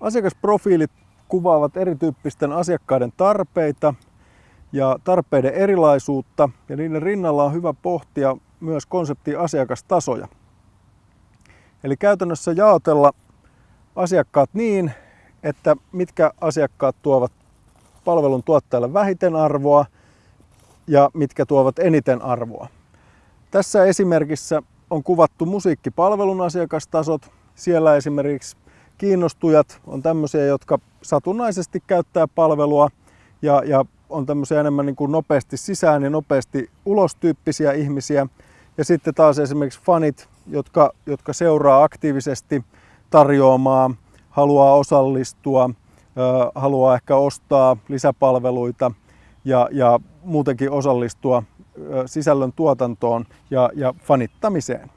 Asiakasprofiilit kuvaavat erityyppisten asiakkaiden tarpeita ja tarpeiden erilaisuutta ja niiden rinnalla on hyvä pohtia myös konsepti asiakastasoja. Eli käytännössä jaotella asiakkaat niin, että mitkä asiakkaat tuovat palvelun tuottajalle vähiten arvoa ja mitkä tuovat eniten arvoa. Tässä esimerkissä on kuvattu musiikkipalvelun asiakastasot. Siellä esimerkiksi kiinnostujat on tämmöisiä, jotka satunnaisesti käyttää palvelua ja, ja on tämmöisiä enemmän niin kuin nopeasti sisään ja nopeasti ulos tyyppisiä ihmisiä. Ja sitten taas esimerkiksi fanit, jotka, jotka seuraa aktiivisesti tarjoamaa, haluaa osallistua, haluaa ehkä ostaa lisäpalveluita ja, ja muutenkin osallistua sisällön tuotantoon ja, ja fanittamiseen.